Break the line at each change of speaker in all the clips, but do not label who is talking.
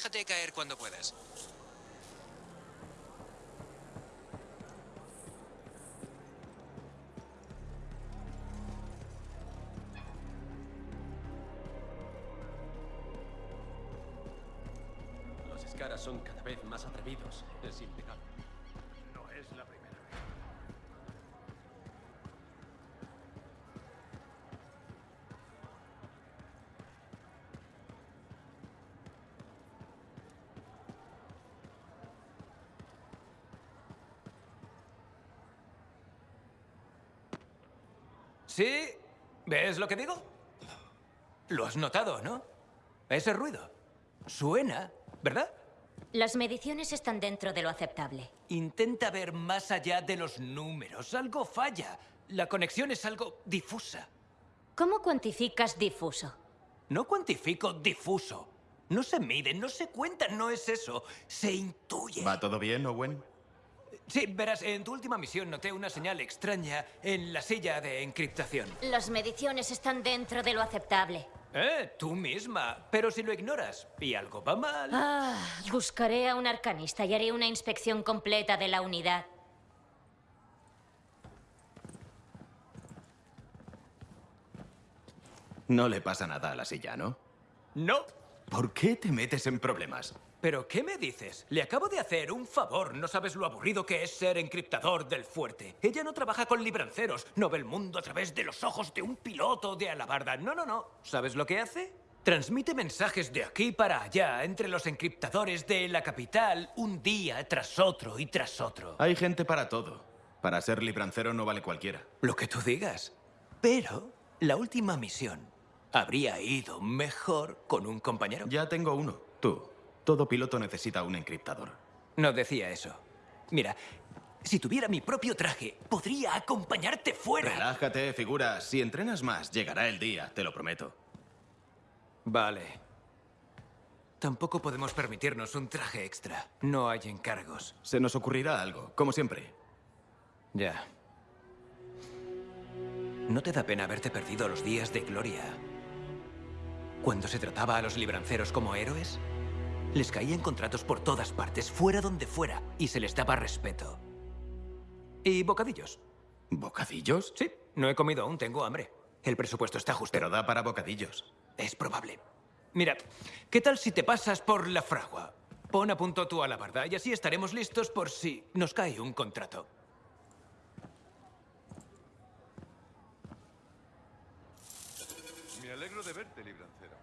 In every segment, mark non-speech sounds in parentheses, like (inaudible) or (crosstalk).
Déjate caer cuando puedas.
Los escaras son cada vez más atrevidos. Es impecable.
No es la primera vez.
¿Sí? ¿Ves lo que digo? Lo has notado, ¿no? Ese ruido. Suena, ¿verdad?
Las mediciones están dentro de lo aceptable.
Intenta ver más allá de los números. Algo falla. La conexión es algo difusa.
¿Cómo cuantificas difuso?
No cuantifico difuso. No se mide, no se cuenta, no es eso. Se intuye.
¿Va todo bien, Owen?
Sí, verás, en tu última misión noté una señal extraña en la silla de encriptación.
Las mediciones están dentro de lo aceptable.
Eh, tú misma. Pero si lo ignoras y algo va mal...
Ah, buscaré a un arcanista y haré una inspección completa de la unidad.
No le pasa nada a la silla, ¿no?
No.
¿Por qué te metes en problemas?
¿Pero qué me dices? Le acabo de hacer un favor. No sabes lo aburrido que es ser encriptador del fuerte. Ella no trabaja con libranceros. No ve el mundo a través de los ojos de un piloto de alabarda. No, no, no. ¿Sabes lo que hace? Transmite mensajes de aquí para allá entre los encriptadores de la capital un día tras otro y tras otro.
Hay gente para todo. Para ser librancero no vale cualquiera.
Lo que tú digas. Pero la última misión habría ido mejor con un compañero.
Ya tengo uno. Tú. Todo piloto necesita un encriptador.
No decía eso. Mira, si tuviera mi propio traje, podría acompañarte fuera.
Relájate, figura. Si entrenas más, llegará el día, te lo prometo.
Vale. Tampoco podemos permitirnos un traje extra. No hay encargos.
Se nos ocurrirá algo, como siempre.
Ya. ¿No te da pena haberte perdido los días de gloria? Cuando se trataba a los libranceros como héroes, les caían contratos por todas partes, fuera donde fuera, y se les daba respeto. Y bocadillos.
¿Bocadillos?
Sí, no he comido aún, tengo hambre. El presupuesto está justo.
Pero da para bocadillos.
Es probable. Mira, ¿qué tal si te pasas por la fragua? Pon a punto tu alabarda y así estaremos listos por si nos cae un contrato.
Me alegro de verte, librancero.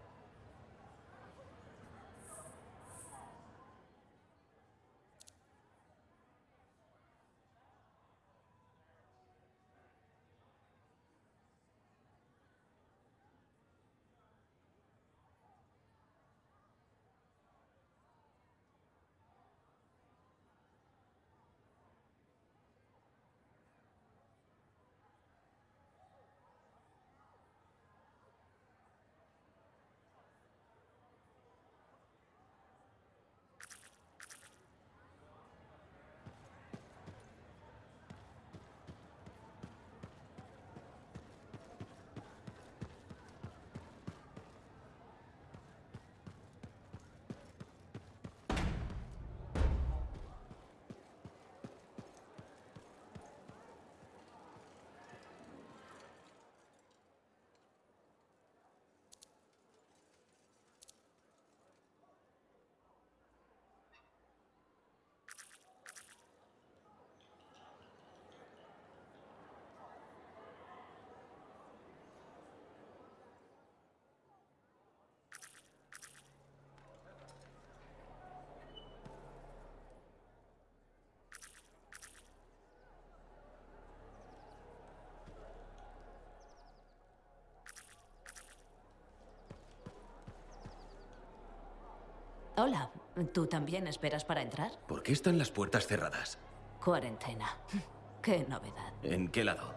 Hola, ¿tú también esperas para entrar?
¿Por qué están las puertas cerradas?
Cuarentena. (laughs) Qué novedad.
¿En qué lado?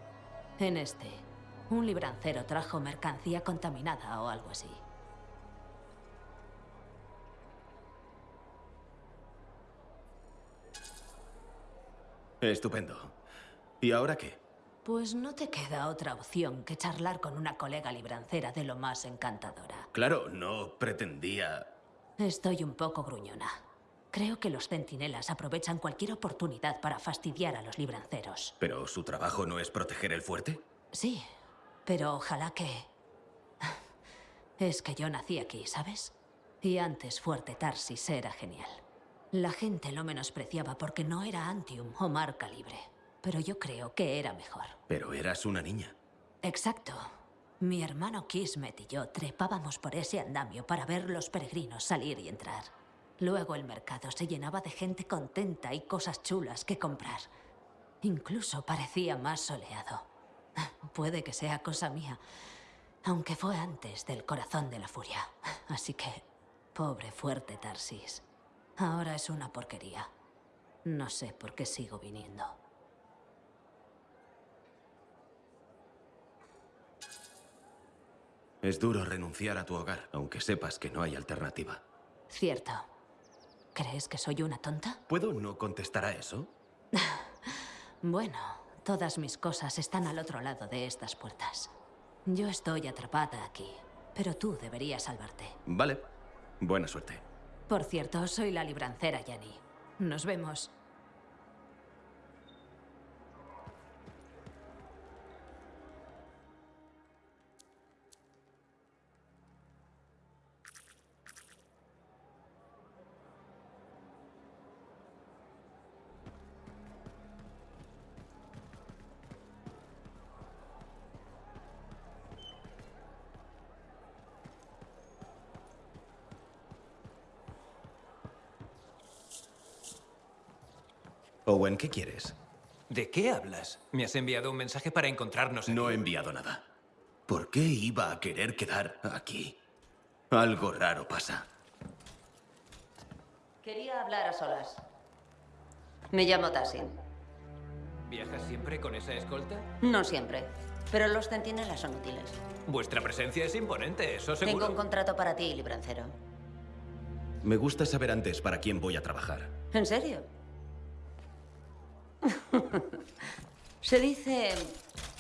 En este, un librancero trajo mercancía contaminada o algo así.
Estupendo. ¿Y ahora qué?
Pues no te queda otra opción que charlar con una colega librancera de lo más encantadora.
Claro, no pretendía...
Estoy un poco gruñona. Creo que los centinelas aprovechan cualquier oportunidad para fastidiar a los libranceros.
¿Pero su trabajo no es proteger el fuerte?
Sí, pero ojalá que... Es que yo nací aquí, ¿sabes? Y antes Fuerte Tarsis era genial. La gente lo menospreciaba porque no era Antium o marca libre. Pero yo creo que era mejor.
Pero eras una niña.
Exacto. Mi hermano Kismet y yo trepábamos por ese andamio para ver los peregrinos salir y entrar. Luego el mercado se llenaba de gente contenta y cosas chulas que comprar. Incluso parecía más soleado. (laughs) Puede que sea cosa mía, aunque fue antes del corazón de la furia. (laughs) Así que, pobre fuerte Tarsis. Ahora es una porquería. No sé por qué sigo viniendo.
Es duro renunciar a tu hogar, aunque sepas que no hay alternativa.
Cierto. ¿Crees que soy una tonta?
¿Puedo no contestar a eso? (laughs)
Bueno, todas mis cosas están al otro lado de estas puertas. Yo estoy atrapada aquí, pero tú deberías salvarte.
Vale. Buena suerte.
Por cierto, soy la librancera, Jenny. Nos vemos.
Owen, ¿qué quieres?
¿De qué hablas? Me has enviado un mensaje para encontrarnos aquí.
No he enviado nada. ¿Por qué iba a querer quedar aquí? Algo raro pasa.
Quería hablar a solas. Me llamo Tassin.
¿Viajas siempre con esa escolta?
No siempre, pero los centinelas son útiles.
Vuestra presencia es imponente, eso seguro.
Tengo un contrato para ti, librancero.
Me gusta saber antes para quién voy a trabajar.
¿En serio? (laughs) Se dice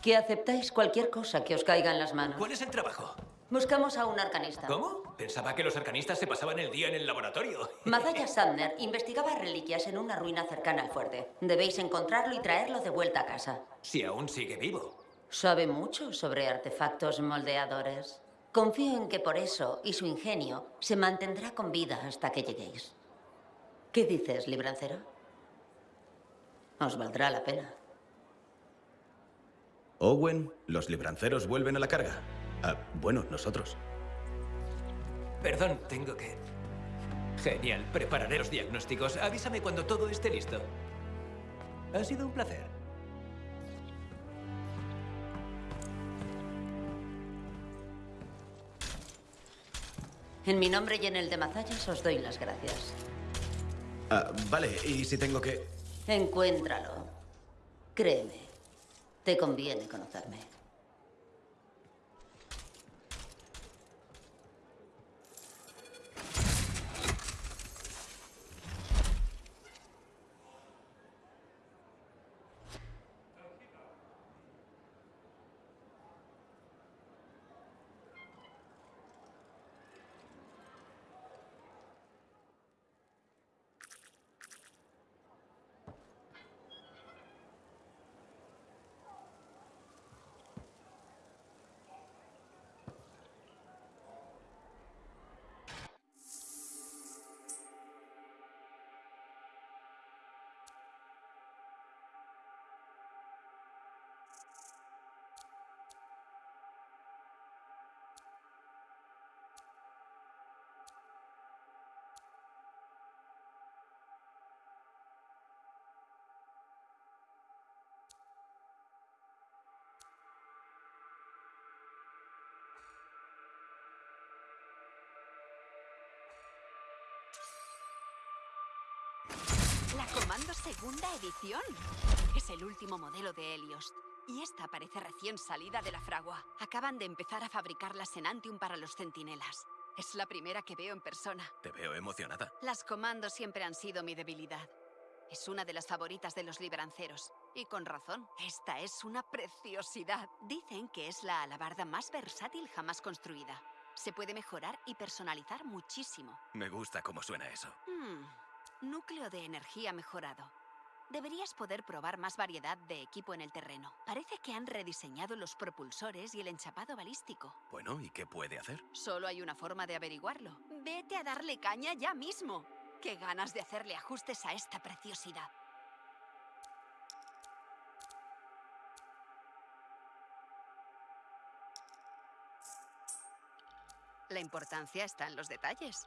que aceptáis cualquier cosa que os caiga en las manos.
¿Cuál es el trabajo?
Buscamos a un arcanista.
¿Cómo? Pensaba que los arcanistas se pasaban el día en el laboratorio. (laughs)
Mazaya Sandner investigaba reliquias en una ruina cercana al fuerte. Debéis encontrarlo y traerlo de vuelta a casa.
Si aún sigue vivo.
Sabe mucho sobre artefactos moldeadores. Confío en que por eso y su ingenio se mantendrá con vida hasta que lleguéis. ¿Qué dices, librancero? Os valdrá la pena.
Owen, los libranceros vuelven a la carga. Ah, bueno, nosotros.
Perdón, tengo que... Genial, prepararé los diagnósticos. Avísame cuando todo esté listo. Ha sido un placer.
En mi nombre y en el de Mazallas os doy las gracias.
Ah, vale, y si tengo que...
Encuéntralo. Créeme, te conviene conocerme.
La Comando Segunda Edición. Es el último modelo de Helios. Y esta parece recién salida de la fragua. Acaban de empezar a fabricarlas en Antium para los centinelas. Es la primera que veo en persona.
Te veo emocionada.
Las comandos siempre han sido mi debilidad. Es una de las favoritas de los libranceros. Y con razón, esta es una preciosidad. Dicen que es la alabarda más versátil jamás construida. Se puede mejorar y personalizar muchísimo.
Me gusta cómo suena eso.
Hmm, Núcleo de energía mejorado. Deberías poder probar más variedad de equipo en el terreno. Parece que han rediseñado los propulsores y el enchapado balístico.
Bueno, ¿y qué puede hacer?
Solo hay una forma de averiguarlo. Vete a darle caña ya mismo. Qué ganas de hacerle ajustes a esta preciosidad. La importancia está en los detalles.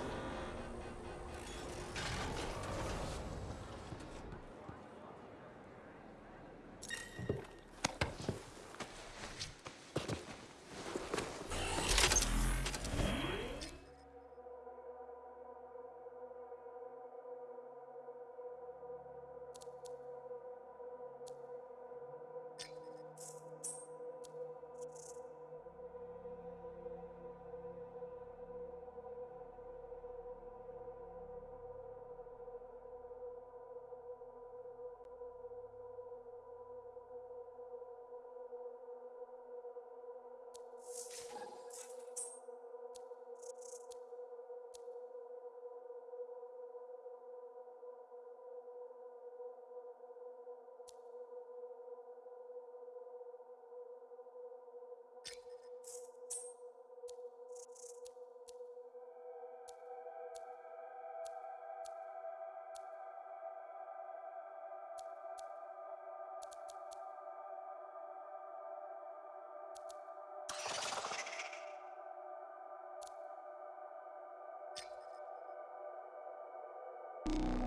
you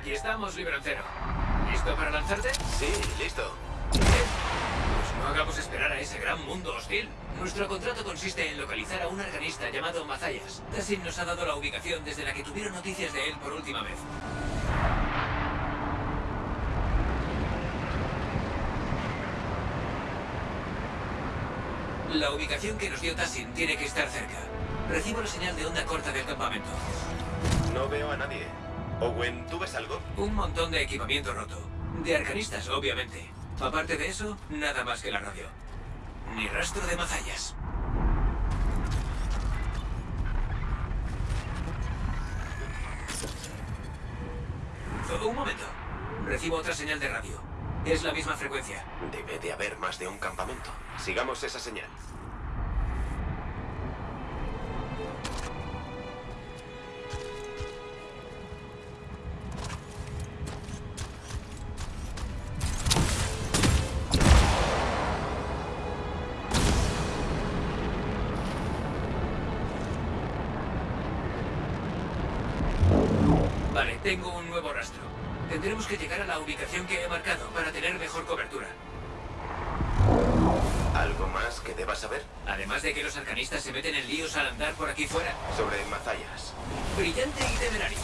Aquí estamos, Librancero. ¿Listo para lanzarte?
Sí, listo.
Pues no hagamos esperar a ese gran mundo hostil. Nuestro contrato consiste en localizar a un arcanista llamado Mazayas. Tassin nos ha dado la ubicación desde la que tuvieron noticias de él por última vez. La ubicación que nos dio Tassin tiene que estar cerca. Recibo la señal de onda corta del campamento.
No veo a nadie. Owen, ¿tú ves algo?
Un montón de equipamiento roto. De arcanistas, obviamente. Aparte de eso, nada más que la radio. Ni rastro de mazallas. Un momento. Recibo otra señal de radio. Es la misma frecuencia.
Debe de haber más de un campamento. Sigamos esa señal.
Vale, tengo un nuevo rastro. Tendremos que llegar a la ubicación que he marcado para tener mejor cobertura.
¿Algo más que debas saber?
Además de que los arcanistas se meten en líos al andar por aquí fuera.
Sobre Mazayas.
Brillante y temerario.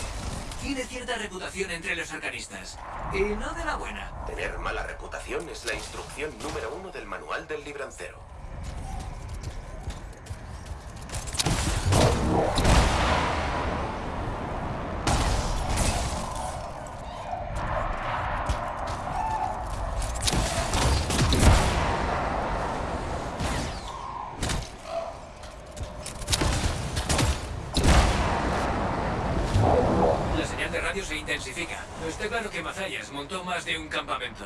Tiene cierta reputación entre los arcanistas. Y no de la buena.
Tener mala reputación es la instrucción número uno del manual del librancero.
Un campamento.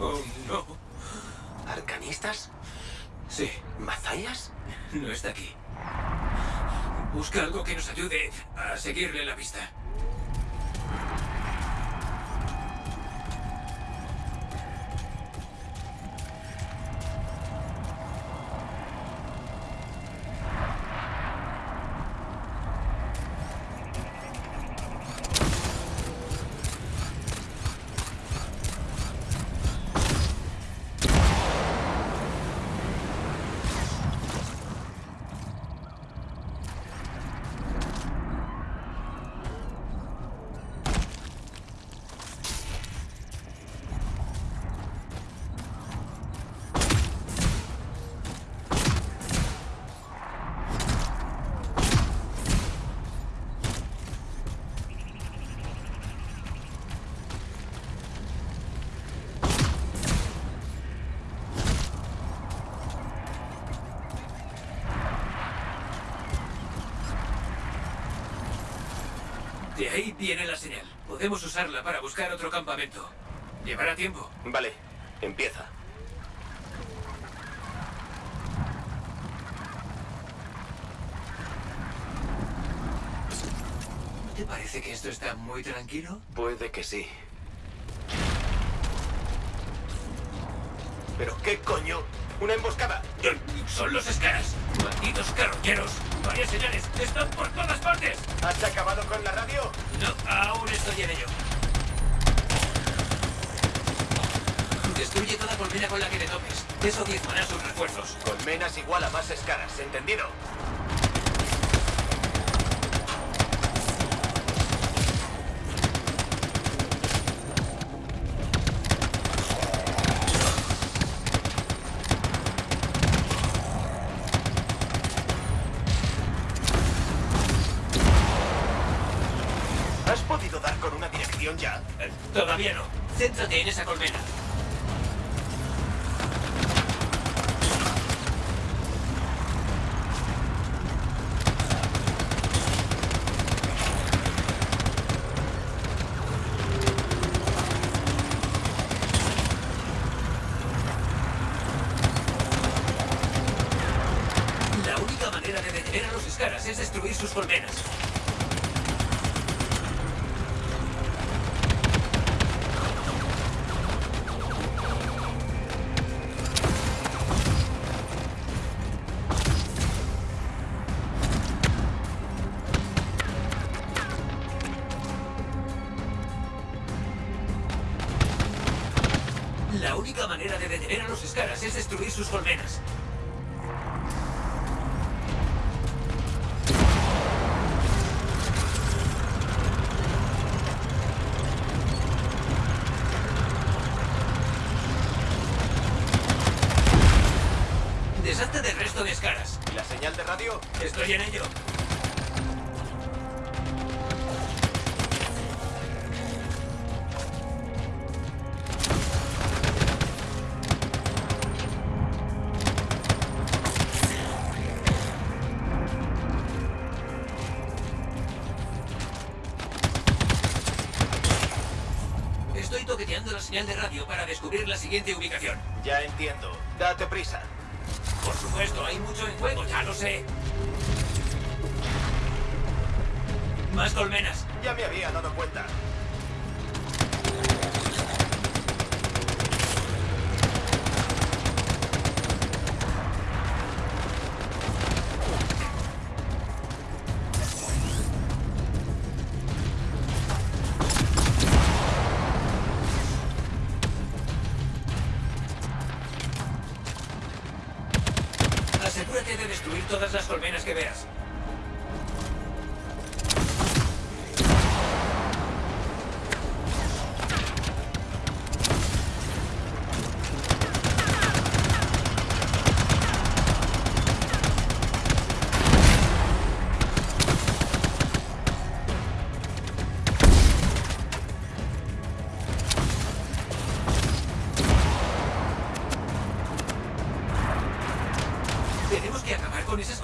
Oh, no.
¿Arcanistas?
Sí,
¿Mazayas?
no está aquí. Busca algo que nos ayude a seguirle la pista. Viene la señal. Podemos usarla para buscar otro campamento. Llevará tiempo.
Vale, empieza.
¿No te parece que esto está muy tranquilo?
Puede que sí. ¿Pero qué coño? ¿Una emboscada?
Son los escaras. Malditos carroñeros. Varias señales. Están por todas partes.
¿Has acabado con la radio?
Aún estoy en ello. Destruye toda colmena con la que te topes. Eso diezmará sus refuerzos.
Colmenas igual a más escaras, ¿entendido?
Es destruir sus colmenas.
La señal de radio
para descubrir la siguiente ubicación.
Ya entiendo. Date prisa.
Por supuesto, hay mucho en juego, ya lo sé. Más colmenas.
Ya me había dado cuenta.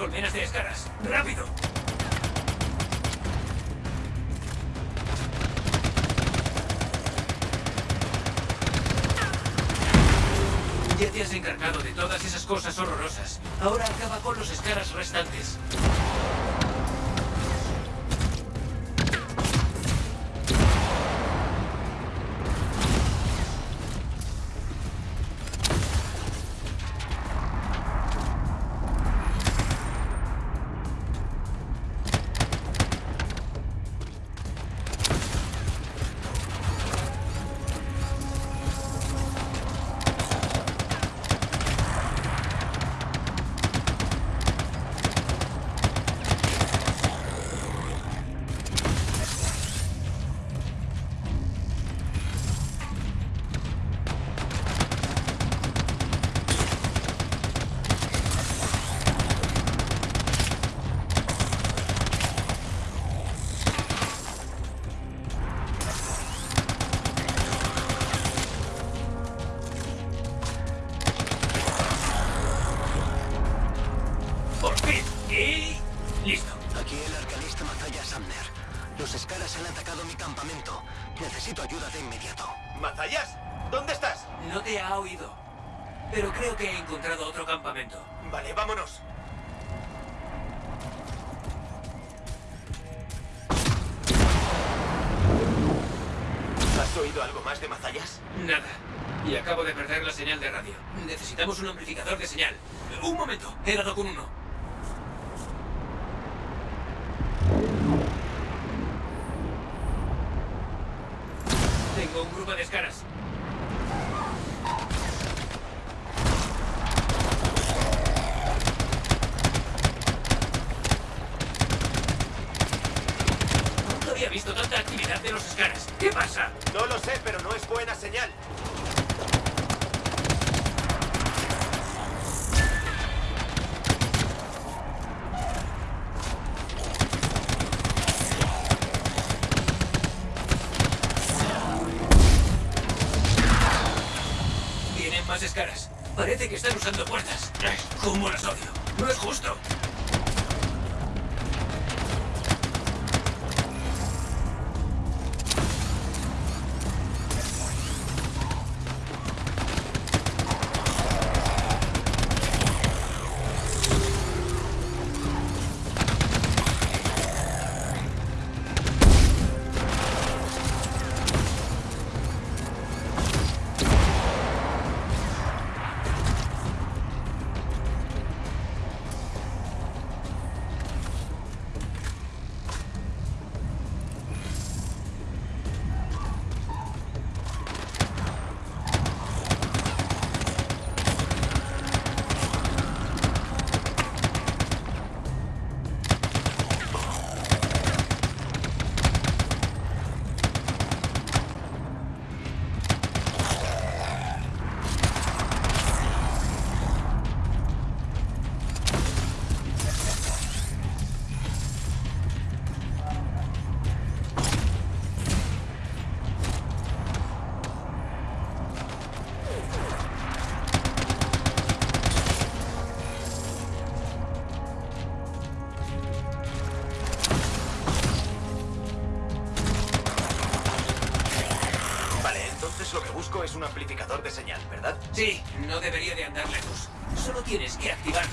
Colmenas de escaras. ¡Rápido! Ya te has encargado de todas esas cosas horrorosas. Ahora acaba con los escaras restantes.
Sé, pero no es buena señal.
Vienen más escaras. Parece que están usando puertas. ¿Cómo las odio? No es justo. Debería de andar lejos. Solo tienes que activarlo.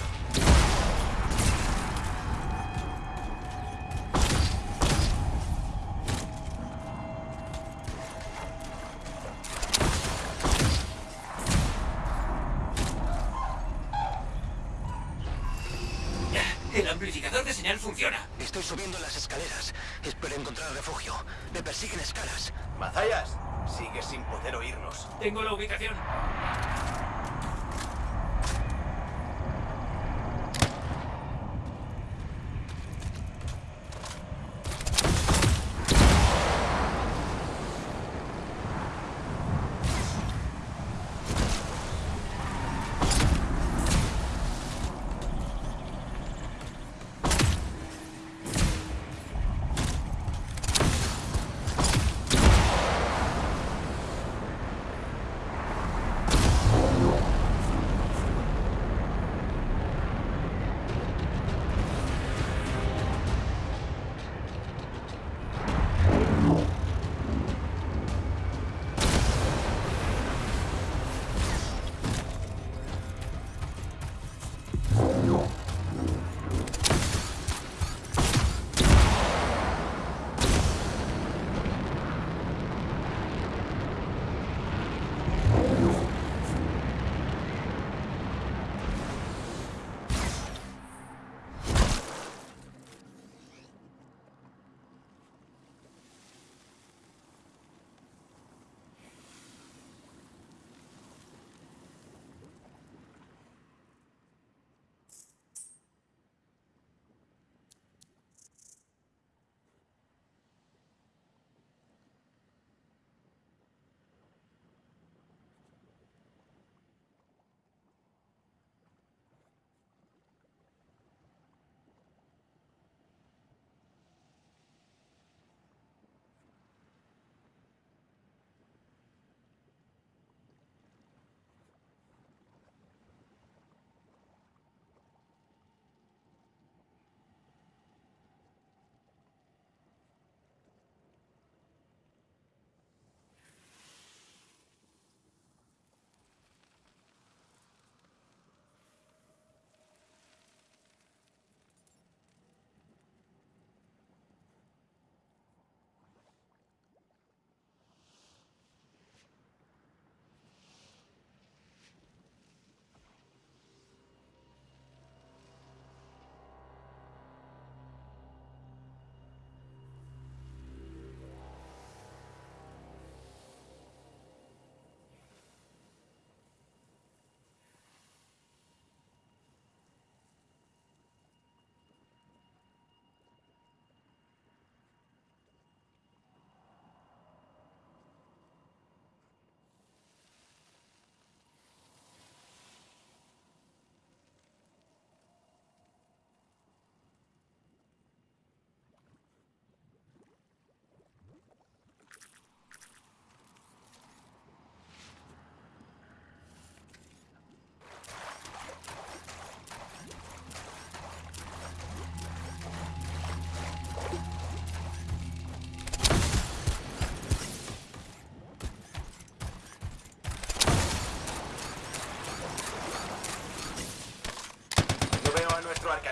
El amplificador de señal funciona.
Estoy subiendo las escaleras. Espero encontrar refugio. Me persiguen escalas.
Mazayas, sigues sin poder oírnos.
Tengo la ubicación.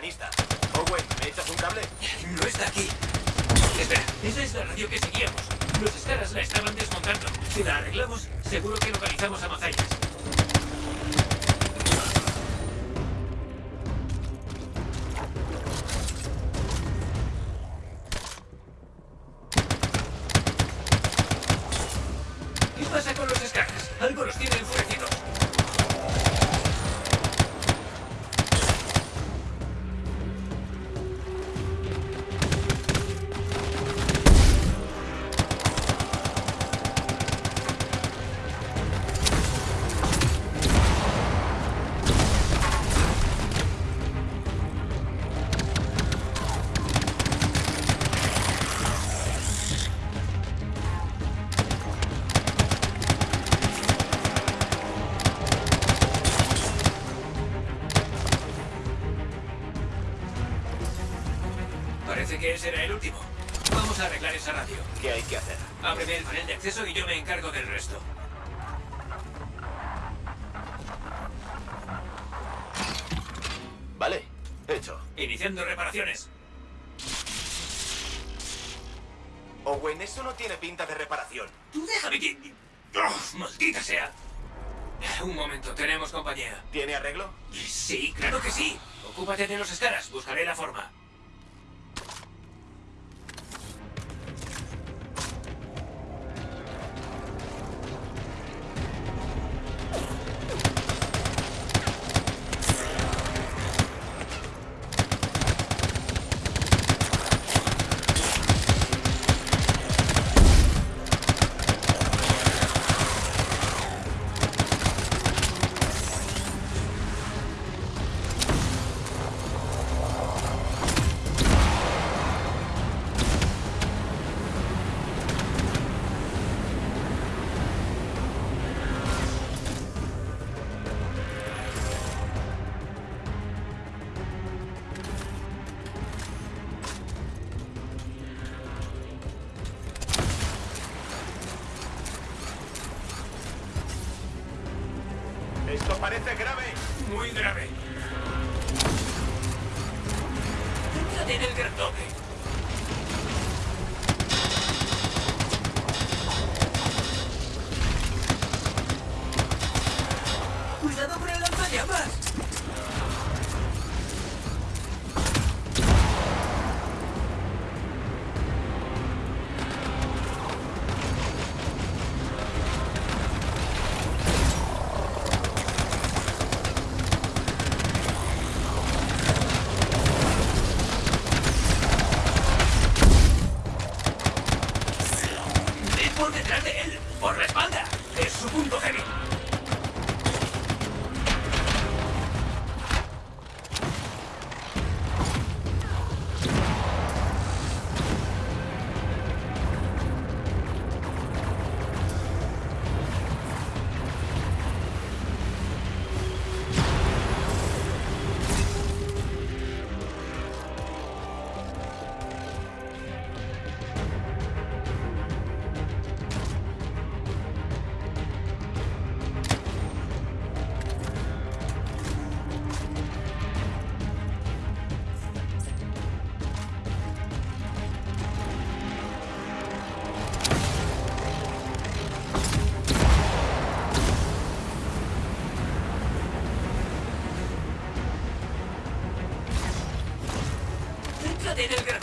A nuestro arcanista. Owen, ¿me echas un cable?
No está aquí. Espera, esa es la radio que seguíamos. Los escaras la estaban desmontando. Si la arreglamos, seguro que localizamos a Mazayas.
Hecho.
Iniciando reparaciones.
Owen, eso no tiene pinta de reparación.
Tú déjame que... ¡Oh, ¡Maldita sea! Un momento, tenemos compañía.
¿Tiene arreglo?
Sí, claro que sí. Ocúpate de los escaras, buscaré la forma.
Esto parece grave.
Muy grave. Céntrate en el grandote.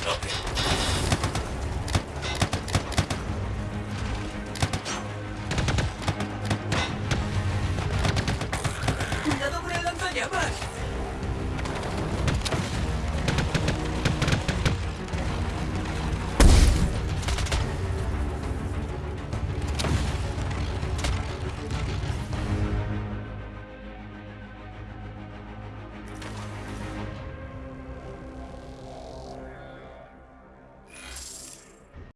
Nothing.